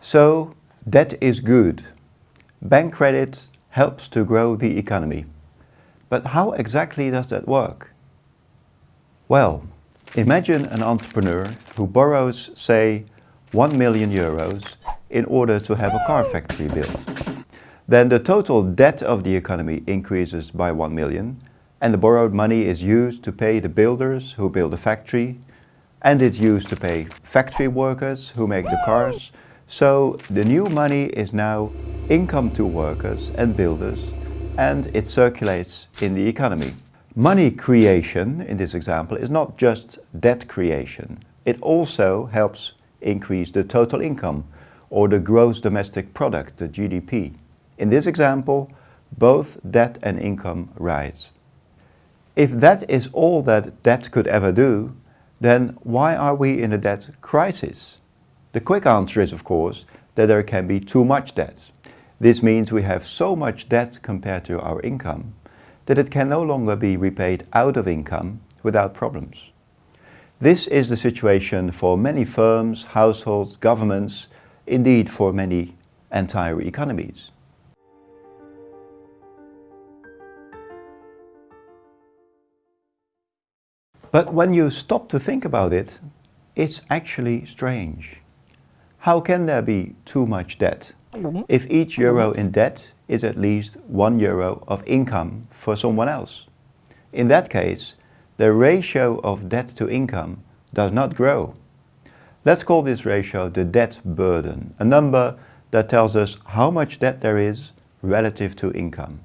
So, debt is good. Bank credit helps to grow the economy. But how exactly does that work? Well, imagine an entrepreneur who borrows, say, 1 million euros in order to have a car factory built. Then the total debt of the economy increases by 1 million and the borrowed money is used to pay the builders who build the factory and it's used to pay factory workers who make the cars. So the new money is now income to workers and builders and it circulates in the economy. Money creation, in this example, is not just debt creation. It also helps increase the total income or the gross domestic product, the GDP. In this example, both debt and income rise. If that is all that debt could ever do, then why are we in a debt crisis? The quick answer is, of course, that there can be too much debt. This means we have so much debt compared to our income that it can no longer be repaid out of income without problems. This is the situation for many firms, households, governments, indeed for many entire economies. But when you stop to think about it, it's actually strange. How can there be too much debt mm-hmm. if each mm-hmm. euro in debt is at least one euro of income for someone else? In that case, the ratio of debt to income does not grow. Let's call this ratio the debt burden, a number that tells us how much debt there is relative to income.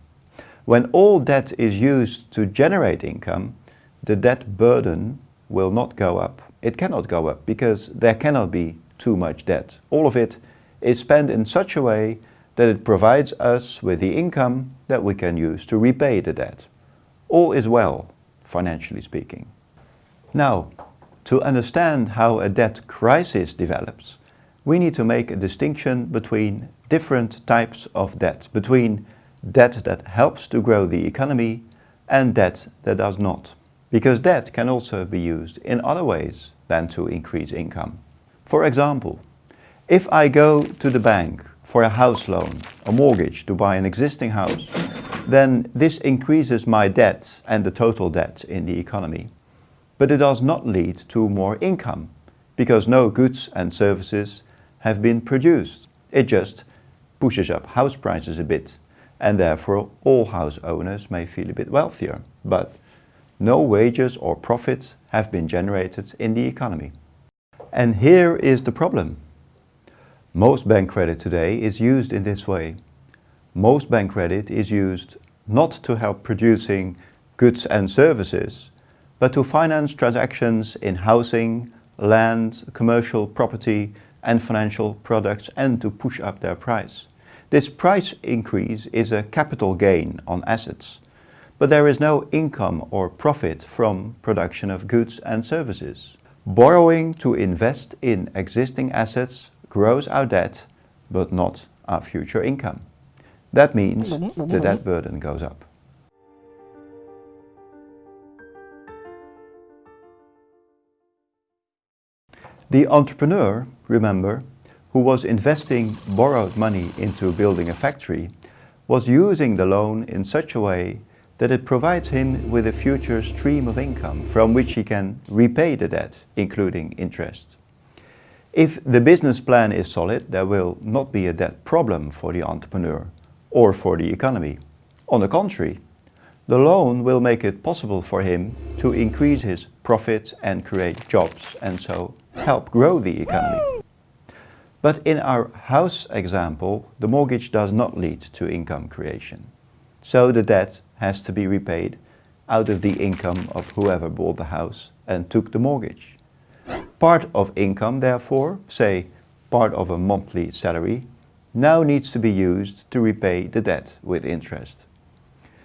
When all debt is used to generate income, the debt burden will not go up. It cannot go up because there cannot be too much debt. All of it is spent in such a way that it provides us with the income that we can use to repay the debt. All is well, financially speaking. Now, to understand how a debt crisis develops, we need to make a distinction between different types of debt, between debt that helps to grow the economy and debt that does not. Because debt can also be used in other ways than to increase income. For example, if I go to the bank for a house loan, a mortgage to buy an existing house, then this increases my debt and the total debt in the economy but it does not lead to more income because no goods and services have been produced. It just pushes up house prices a bit and therefore all house owners may feel a bit wealthier, but no wages or profits have been generated in the economy. And here is the problem. Most bank credit today is used in this way. Most bank credit is used not to help producing goods and services, but to finance transactions in housing, land, commercial property and financial products and to push up their price. This price increase is a capital gain on assets, but there is no income or profit from production of goods and services. Borrowing to invest in existing assets grows our debt, but not our future income. That means the debt burden goes up. The entrepreneur, remember, who was investing borrowed money into building a factory, was using the loan in such a way that it provides him with a future stream of income from which he can repay the debt, including interest. If the business plan is solid, there will not be a debt problem for the entrepreneur or for the economy. On the contrary, the loan will make it possible for him to increase his profits and create jobs and so help grow the economy. But in our house example, the mortgage does not lead to income creation. So the debt has to be repaid out of the income of whoever bought the house and took the mortgage. Part of income, therefore, say part of a monthly salary, now needs to be used to repay the debt with interest.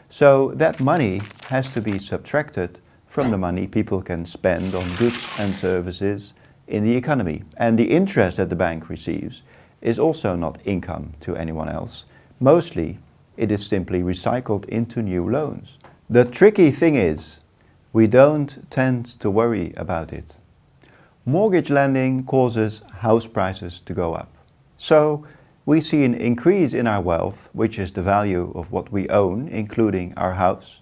So that money has to be subtracted from the money people can spend on goods and services in the economy. And the interest that the bank receives is also not income to anyone else. Mostly it is simply recycled into new loans. The tricky thing is, we don't tend to worry about it. Mortgage lending causes house prices to go up. So we see an increase in our wealth, which is the value of what we own, including our house.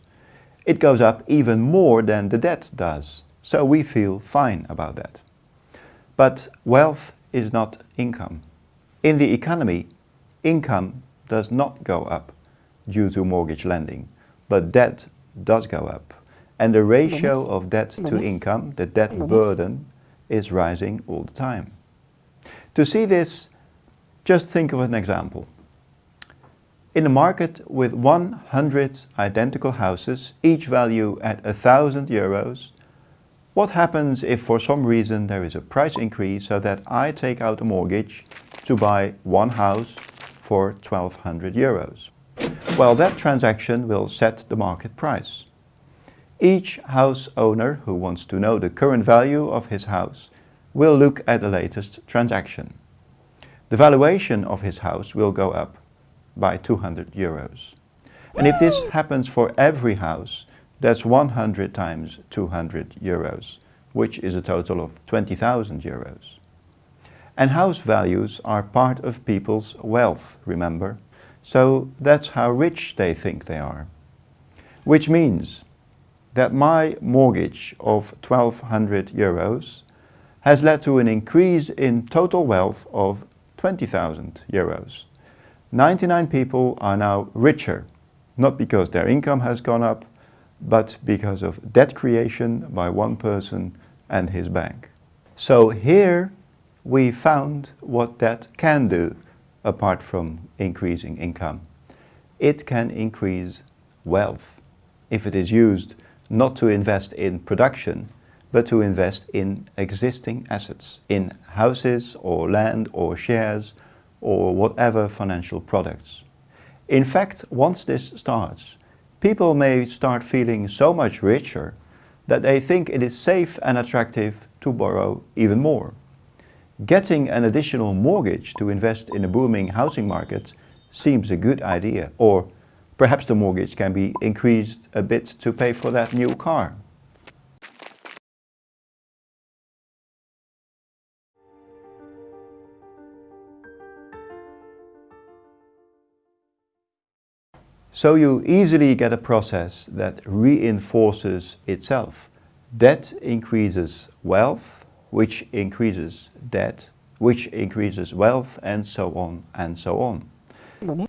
It goes up even more than the debt does. So we feel fine about that. But wealth is not income. In the economy, income does not go up due to mortgage lending, but debt does go up. And the ratio of debt to income, the debt burden, is rising all the time. To see this, just think of an example. In a market with 100 identical houses, each value at 1000 euros, what happens if for some reason there is a price increase so that I take out a mortgage to buy one house for 1200 euros? Well, that transaction will set the market price. Each house owner who wants to know the current value of his house will look at the latest transaction. The valuation of his house will go up by 200 euros. And if this happens for every house, that's 100 times 200 euros, which is a total of 20,000 euros. And house values are part of people's wealth, remember? So that's how rich they think they are. Which means that my mortgage of 1200 euros has led to an increase in total wealth of 20,000 euros. 99 people are now richer, not because their income has gone up, but because of debt creation by one person and his bank. So here we found what that can do apart from increasing income. It can increase wealth if it is used not to invest in production, but to invest in existing assets, in houses or land or shares or whatever financial products. In fact, once this starts, people may start feeling so much richer that they think it is safe and attractive to borrow even more. Getting an additional mortgage to invest in a booming housing market seems a good idea. Or perhaps the mortgage can be increased a bit to pay for that new car. So you easily get a process that reinforces itself. Debt increases wealth, which increases debt, which increases wealth, and so on and so on.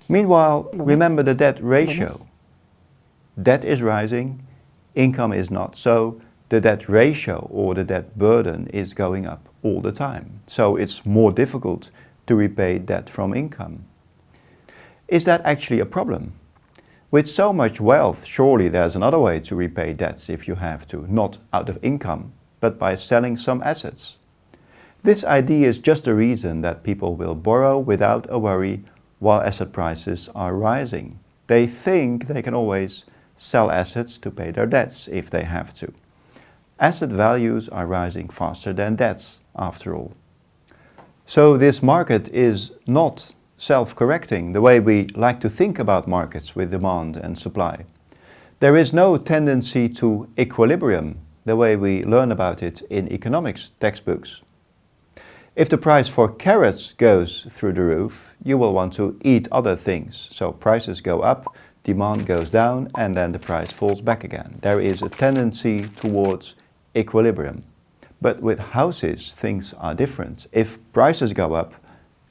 Meanwhile, remember the debt ratio. Debt is rising, income is not. So the debt ratio or the debt burden is going up all the time. So it's more difficult to repay debt from income. Is that actually a problem? With so much wealth, surely there's another way to repay debts if you have to, not out of income, but by selling some assets. This idea is just a reason that people will borrow without a worry while asset prices are rising. They think they can always sell assets to pay their debts if they have to. Asset values are rising faster than debts, after all. So this market is not self-correcting, the way we like to think about markets with demand and supply. There is no tendency to equilibrium, the way we learn about it in economics textbooks. If the price for carrots goes through the roof, you will want to eat other things. So prices go up, demand goes down, and then the price falls back again. There is a tendency towards equilibrium. But with houses, things are different. If prices go up,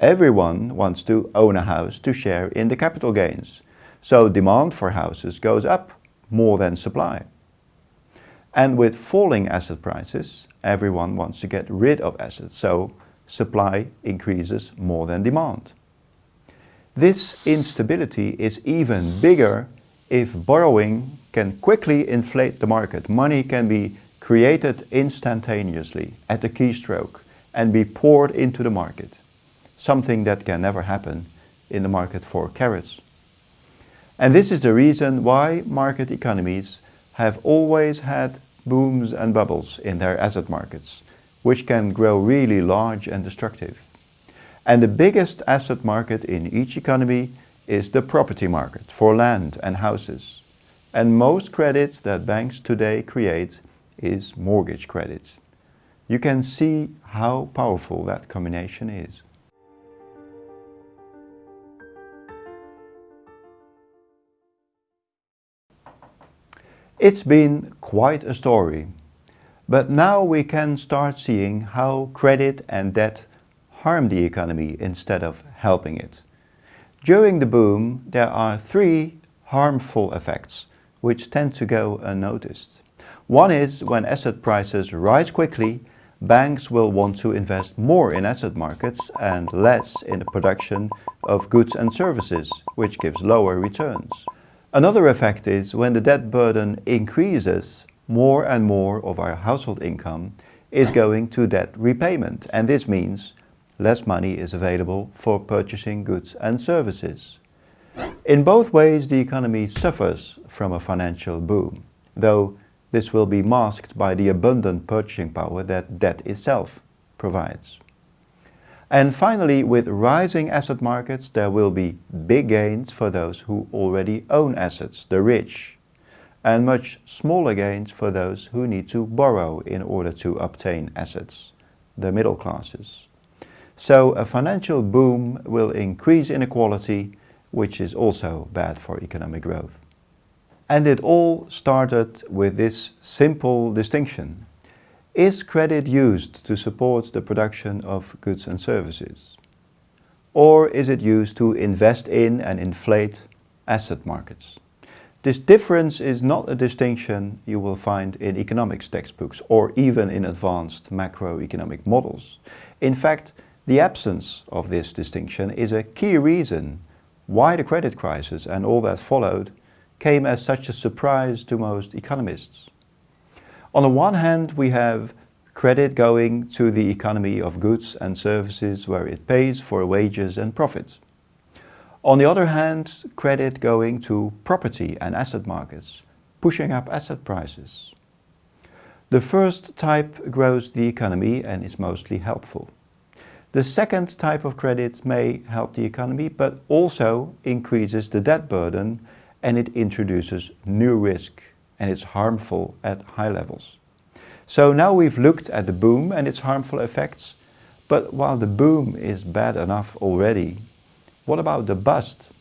Everyone wants to own a house to share in the capital gains. So demand for houses goes up more than supply. And with falling asset prices, everyone wants to get rid of assets, so supply increases more than demand. This instability is even bigger if borrowing can quickly inflate the market. Money can be created instantaneously at a keystroke and be poured into the market something that can never happen in the market for carrots. And this is the reason why market economies have always had booms and bubbles in their asset markets, which can grow really large and destructive. And the biggest asset market in each economy is the property market for land and houses. And most credit that banks today create is mortgage credit. You can see how powerful that combination is. It's been quite a story, but now we can start seeing how credit and debt harm the economy instead of helping it. During the boom, there are three harmful effects which tend to go unnoticed. One is when asset prices rise quickly, banks will want to invest more in asset markets and less in the production of goods and services, which gives lower returns. Another effect is when the debt burden increases, more and more of our household income is going to debt repayment and this means less money is available for purchasing goods and services. In both ways the economy suffers from a financial boom, though this will be masked by the abundant purchasing power that debt itself provides. And finally, with rising asset markets, there will be big gains for those who already own assets, the rich, and much smaller gains for those who need to borrow in order to obtain assets, the middle classes. So a financial boom will increase inequality, which is also bad for economic growth. And it all started with this simple distinction. Is credit used to support the production of goods and services? Or is it used to invest in and inflate asset markets? This difference is not a distinction you will find in economics textbooks or even in advanced macroeconomic models. In fact, the absence of this distinction is a key reason why the credit crisis and all that followed came as such a surprise to most economists. On the one hand, we have credit going to the economy of goods and services where it pays for wages and profits. On the other hand, credit going to property and asset markets, pushing up asset prices. The first type grows the economy and is mostly helpful. The second type of credit may help the economy but also increases the debt burden and it introduces new risk and it's harmful at high levels. So now we've looked at the boom and its harmful effects, but while the boom is bad enough already, what about the bust?